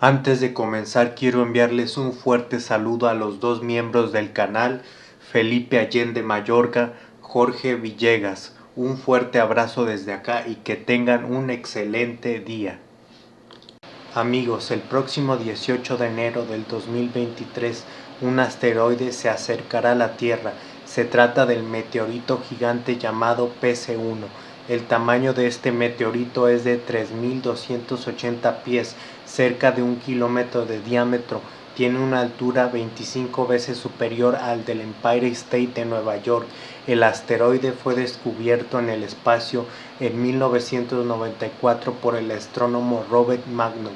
Antes de comenzar quiero enviarles un fuerte saludo a los dos miembros del canal, Felipe Allende Mayorga, Jorge Villegas. Un fuerte abrazo desde acá y que tengan un excelente día. Amigos, el próximo 18 de enero del 2023 un asteroide se acercará a la Tierra. Se trata del meteorito gigante llamado PC-1. El tamaño de este meteorito es de 3.280 pies cerca de un kilómetro de diámetro, tiene una altura 25 veces superior al del Empire State de Nueva York. El asteroide fue descubierto en el espacio en 1994 por el astrónomo Robert Magnus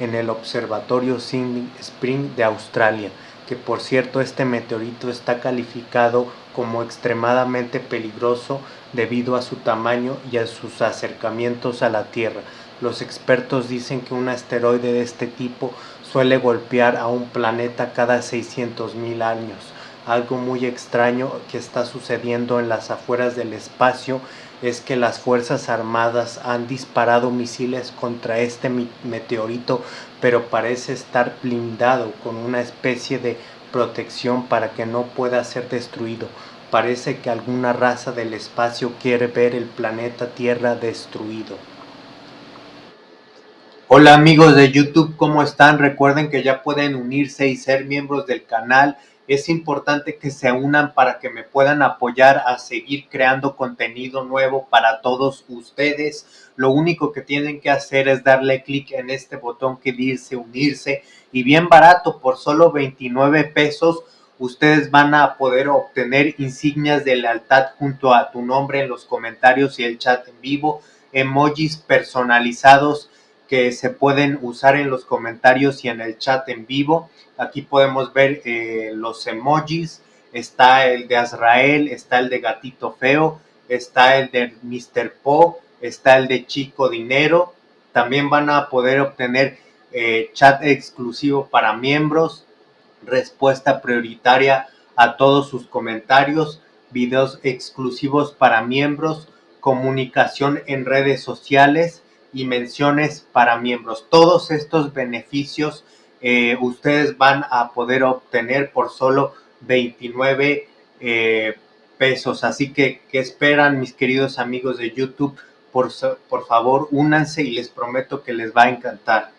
en el Observatorio Sydney Spring de Australia, que por cierto este meteorito está calificado como extremadamente peligroso debido a su tamaño y a sus acercamientos a la Tierra. Los expertos dicen que un asteroide de este tipo suele golpear a un planeta cada 600 mil años. Algo muy extraño que está sucediendo en las afueras del espacio es que las Fuerzas Armadas han disparado misiles contra este meteorito, pero parece estar blindado con una especie de protección para que no pueda ser destruido. Parece que alguna raza del espacio quiere ver el planeta Tierra destruido. Hola amigos de YouTube, ¿cómo están? Recuerden que ya pueden unirse y ser miembros del canal. Es importante que se unan para que me puedan apoyar a seguir creando contenido nuevo para todos ustedes. Lo único que tienen que hacer es darle clic en este botón que dice unirse y bien barato, por solo 29 pesos ustedes van a poder obtener insignias de lealtad junto a tu nombre en los comentarios y el chat en vivo, emojis personalizados que se pueden usar en los comentarios y en el chat en vivo. Aquí podemos ver eh, los emojis, está el de Azrael, está el de Gatito Feo, está el de Mr. Po, está el de Chico Dinero. También van a poder obtener eh, chat exclusivo para miembros, respuesta prioritaria a todos sus comentarios, videos exclusivos para miembros, comunicación en redes sociales, y menciones para miembros. Todos estos beneficios eh, ustedes van a poder obtener por solo 29 eh, pesos. Así que, ¿qué esperan mis queridos amigos de YouTube? Por, por favor, únanse y les prometo que les va a encantar.